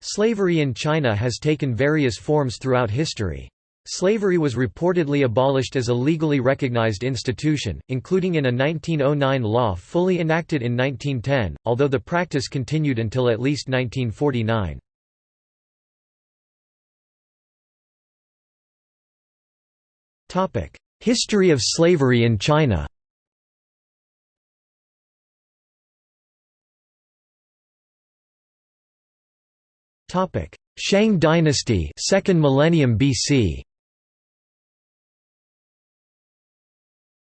Slavery in China has taken various forms throughout history. Slavery was reportedly abolished as a legally recognized institution, including in a 1909 law fully enacted in 1910, although the practice continued until at least 1949. History of slavery in China Shang dynasty 2nd millennium BC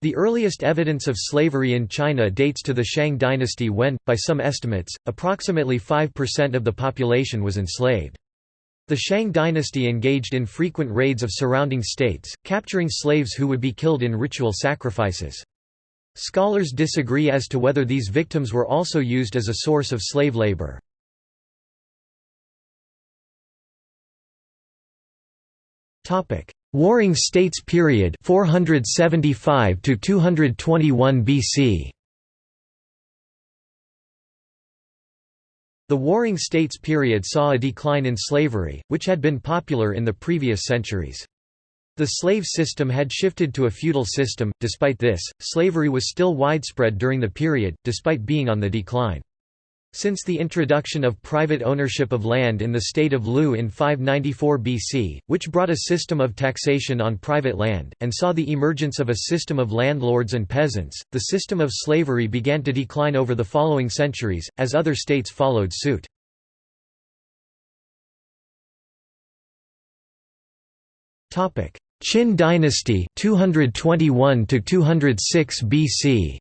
The earliest evidence of slavery in China dates to the Shang dynasty when, by some estimates, approximately 5% of the population was enslaved. The Shang dynasty engaged in frequent raids of surrounding states, capturing slaves who would be killed in ritual sacrifices. Scholars disagree as to whether these victims were also used as a source of slave labor. Warring States period 475 to 221 BC The Warring States period saw a decline in slavery, which had been popular in the previous centuries. The slave system had shifted to a feudal system, despite this, slavery was still widespread during the period, despite being on the decline. Since the introduction of private ownership of land in the state of Lu in 594 BC, which brought a system of taxation on private land, and saw the emergence of a system of landlords and peasants, the system of slavery began to decline over the following centuries, as other states followed suit. Qin dynasty 221 to 206 BC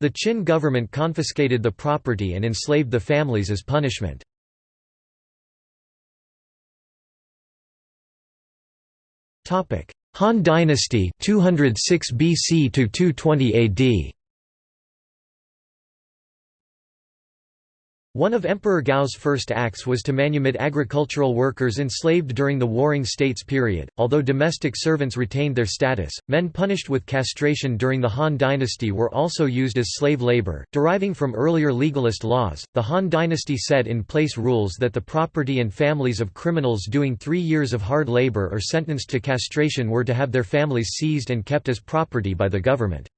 The Qin government confiscated the property and enslaved the families as punishment. Han Dynasty 206 BC to 220 AD One of Emperor Gao's first acts was to manumit agricultural workers enslaved during the Warring States period. Although domestic servants retained their status, men punished with castration during the Han dynasty were also used as slave labor. Deriving from earlier legalist laws, the Han dynasty set in place rules that the property and families of criminals doing three years of hard labor or sentenced to castration were to have their families seized and kept as property by the government.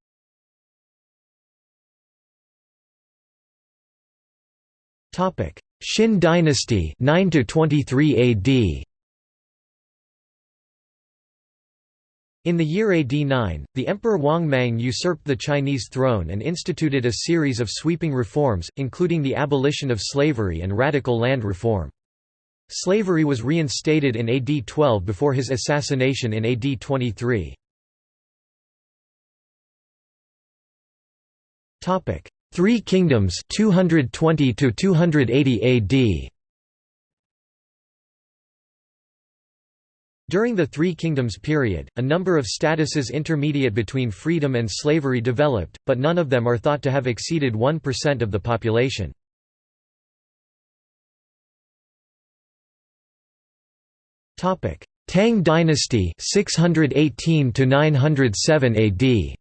Xin dynasty 9 to 23 AD In the year AD 9, the Emperor Wang Mang usurped the Chinese throne and instituted a series of sweeping reforms, including the abolition of slavery and radical land reform. Slavery was reinstated in AD 12 before his assassination in AD 23. Three Kingdoms 220 to 280 AD During the Three Kingdoms period, a number of statuses intermediate between freedom and slavery developed, but none of them are thought to have exceeded 1% of the population. Tang dynasty 618 to 907 AD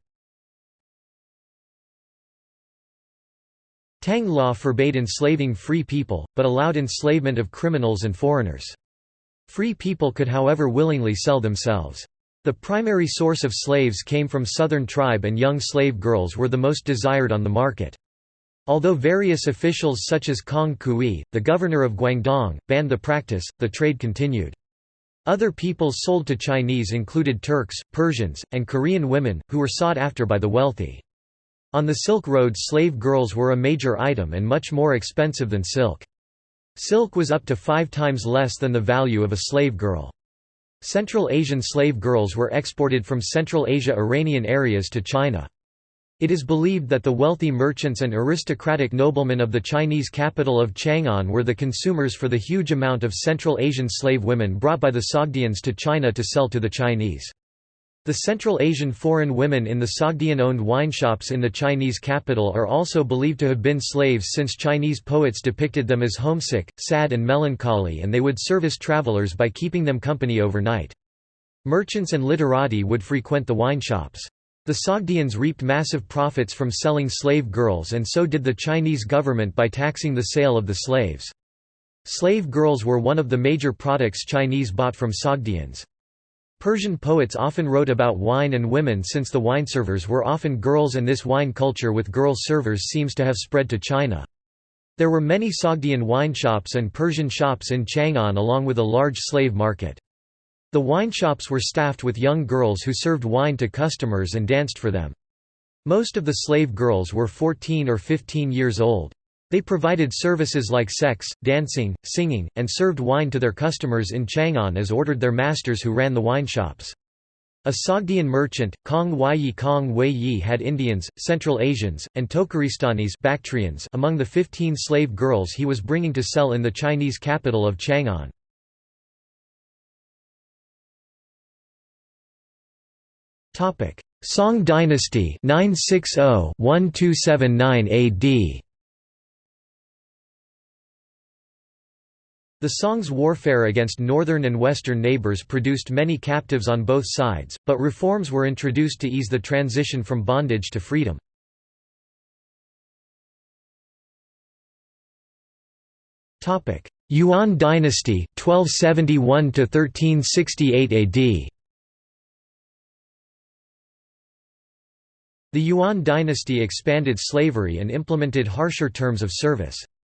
Tang law forbade enslaving free people, but allowed enslavement of criminals and foreigners. Free people could however willingly sell themselves. The primary source of slaves came from southern tribe and young slave girls were the most desired on the market. Although various officials such as Kong Kui, the governor of Guangdong, banned the practice, the trade continued. Other peoples sold to Chinese included Turks, Persians, and Korean women, who were sought after by the wealthy. On the Silk Road slave girls were a major item and much more expensive than silk. Silk was up to five times less than the value of a slave girl. Central Asian slave girls were exported from Central Asia Iranian areas to China. It is believed that the wealthy merchants and aristocratic noblemen of the Chinese capital of Chang'an were the consumers for the huge amount of Central Asian slave women brought by the Sogdians to China to sell to the Chinese. The Central Asian foreign women in the Sogdian-owned wineshops in the Chinese capital are also believed to have been slaves since Chinese poets depicted them as homesick, sad and melancholy and they would service travelers by keeping them company overnight. Merchants and literati would frequent the wineshops. The Sogdians reaped massive profits from selling slave girls and so did the Chinese government by taxing the sale of the slaves. Slave girls were one of the major products Chinese bought from Sogdians. Persian poets often wrote about wine and women since the wine servers were often girls and this wine culture with girl servers seems to have spread to China. There were many Sogdian wine shops and Persian shops in Chang'an along with a large slave market. The wine shops were staffed with young girls who served wine to customers and danced for them. Most of the slave girls were 14 or 15 years old. They provided services like sex, dancing, singing, and served wine to their customers in Chang'an as ordered their masters who ran the wine shops. A Sogdian merchant, Kong Weiyi Kong Wei had Indians, Central Asians, and Tokaristanis Bactrians among the 15 slave girls he was bringing to sell in the Chinese capital of Chang'an. Song dynasty 960-1279 AD The Song's warfare against northern and western neighbors produced many captives on both sides, but reforms were introduced to ease the transition from bondage to freedom. Yuan dynasty 1271 to 1368 AD The Yuan dynasty expanded slavery and implemented harsher terms of service.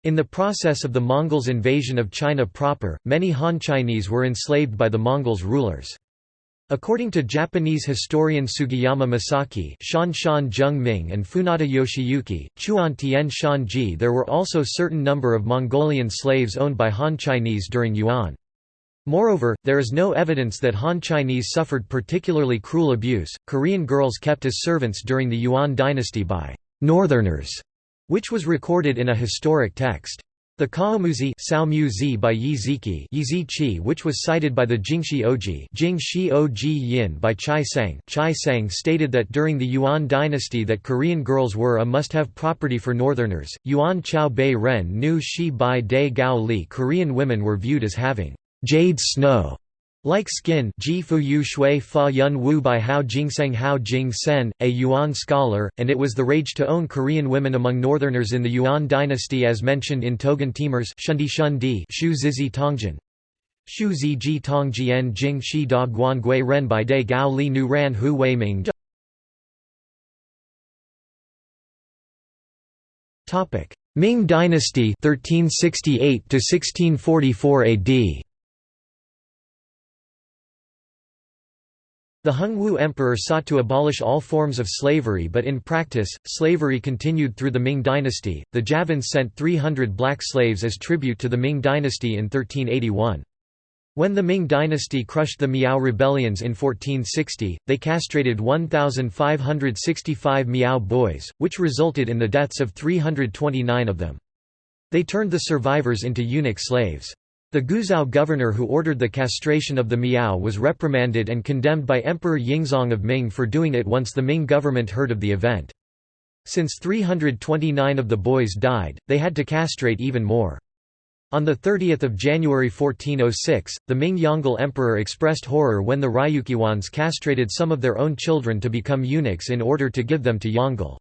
In the process of the Mongols' invasion of China proper, many Han Chinese were enslaved by the Mongols' rulers. According to Japanese historian Sugiyama Masaki Shan Shan Zheng Ming and Funada Yoshiyuki, Chuan Tien Shan Ji there were also certain number of Mongolian slaves owned by Han Chinese during Yuan. Moreover, there is no evidence that Han Chinese suffered particularly cruel abuse. Korean girls kept as servants during the Yuan dynasty by northerners which was recorded in a historic text. The Kaomuzi by Yi Ziki which was cited by the Jingxi Oji Jingxi Oji Yin by Chai Sang Chai Sang stated that during the Yuan dynasty that Korean girls were a must-have property for northerners. Yuan Chao Bei Ren Nu Shi Bai De Gao Li Korean women were viewed as having jade snow like skin Ji Fu Yu Shui Fa Yun Wu by Hao Jingseng Hao Jing Sen, a Yuan scholar, and it was the rage to own Korean women among northerners in the Yuan dynasty as mentioned in Togan Timur's Shundi Shundi Shu Zizi Tongjian. Shu Zi Ji Tong Jian Jing Shi Da Guan Gui Ren Bai De Gao Li Nu Ran Hu Wei Ming Ming Dynasty 1368 to 1644 AD The Hongwu Emperor sought to abolish all forms of slavery but in practice, slavery continued through the Ming dynasty. The Javans sent 300 black slaves as tribute to the Ming dynasty in 1381. When the Ming dynasty crushed the Miao rebellions in 1460, they castrated 1,565 Miao boys, which resulted in the deaths of 329 of them. They turned the survivors into eunuch slaves. The Guizhou governor who ordered the castration of the Miao was reprimanded and condemned by Emperor Yingzong of Ming for doing it once the Ming government heard of the event. Since 329 of the boys died, they had to castrate even more. On 30 January 1406, the Ming Yongle emperor expressed horror when the Ryukyuans castrated some of their own children to become eunuchs in order to give them to Yongle.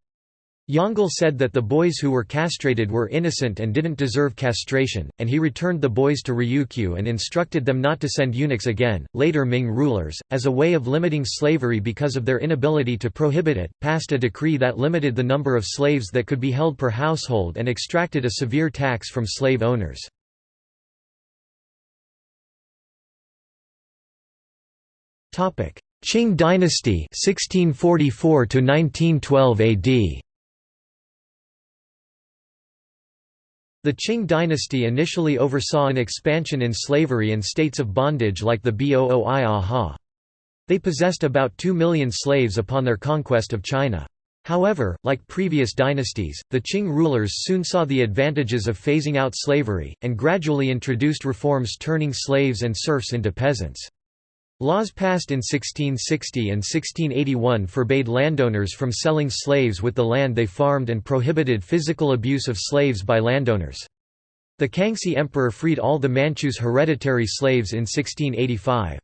Yongle said that the boys who were castrated were innocent and didn't deserve castration, and he returned the boys to Ryukyu and instructed them not to send eunuchs again. Later Ming rulers, as a way of limiting slavery because of their inability to prohibit it, passed a decree that limited the number of slaves that could be held per household and extracted a severe tax from slave owners. Qing dynasty 1644 to 1912 AD The Qing dynasty initially oversaw an expansion in slavery and states of bondage like the Booi They possessed about 2 million slaves upon their conquest of China. However, like previous dynasties, the Qing rulers soon saw the advantages of phasing out slavery, and gradually introduced reforms turning slaves and serfs into peasants. Laws passed in 1660 and 1681 forbade landowners from selling slaves with the land they farmed and prohibited physical abuse of slaves by landowners. The Kangxi Emperor freed all the Manchus' hereditary slaves in 1685.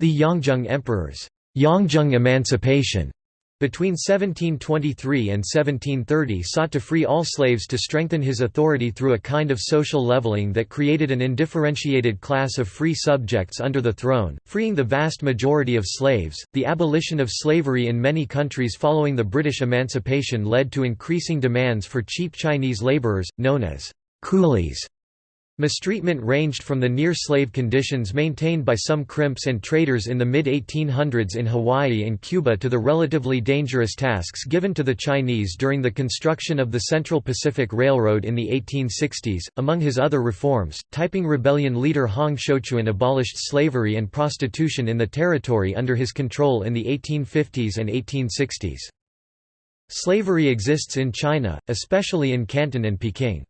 The Yongzheng Emperor's Yongzheng emancipation Between 1723 and 1730 sought to free all slaves to strengthen his authority through a kind of social leveling that created an undifferentiated class of free subjects under the throne, freeing the vast majority of slaves. The abolition of slavery in many countries following the British emancipation led to increasing demands for cheap Chinese laborers, known as coolies. Mistreatment ranged from the near-slave conditions maintained by some crimps and traders in the mid-1800s in Hawaii and Cuba to the relatively dangerous tasks given to the Chinese during the construction of the Central Pacific Railroad in the 1860s. Among his other reforms, Taiping Rebellion leader Hong Xiuquan abolished slavery and prostitution in the territory under his control in the 1850s and 1860s. Slavery exists in China, especially in Canton and Peking.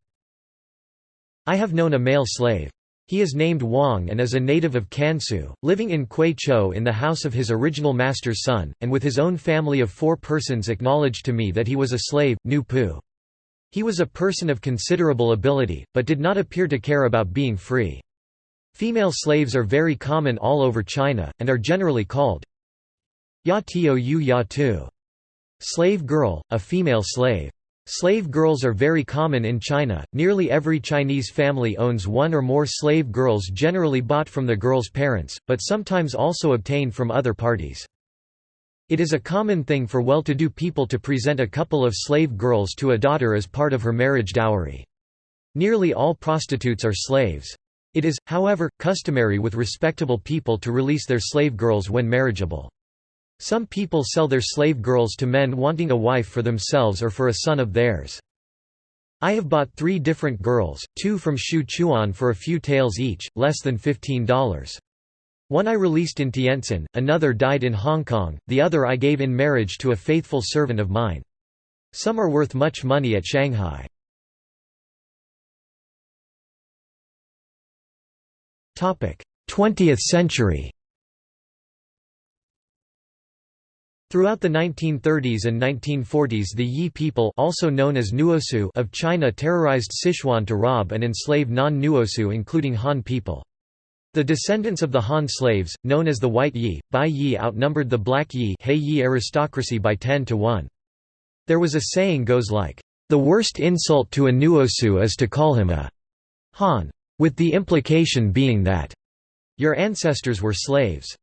I have known a male slave. He is named Wang and is a native of Kansu, living in Kwai Chou in the house of his original master's son, and with his own family of four persons acknowledged to me that he was a slave, Nu Pu. He was a person of considerable ability, but did not appear to care about being free. Female slaves are very common all over China, and are generally called Ya Tiu Ya Tu. Slave girl, a female slave. Slave girls are very common in China, nearly every Chinese family owns one or more slave girls generally bought from the girl's parents, but sometimes also obtained from other parties. It is a common thing for well-to-do people to present a couple of slave girls to a daughter as part of her marriage dowry. Nearly all prostitutes are slaves. It is, however, customary with respectable people to release their slave girls when marriageable. Some people sell their slave girls to men wanting a wife for themselves or for a son of theirs. I have bought three different girls, two from Shu Chuan for a few taels each, less than $15. One I released in Tientsin, another died in Hong Kong, the other I gave in marriage to a faithful servant of mine. Some are worth much money at Shanghai. 20th century Throughout the 1930s and 1940s the Yi people also known as Nuosu of China terrorized Sichuan to rob and enslave non-Nuosu including Han people. The descendants of the Han slaves, known as the White Yi, Bai Yi outnumbered the Black Yi, Yi aristocracy by 10 to 1. There was a saying goes like, "...the worst insult to a Nuosu is to call him a Han," with the implication being that your ancestors were slaves.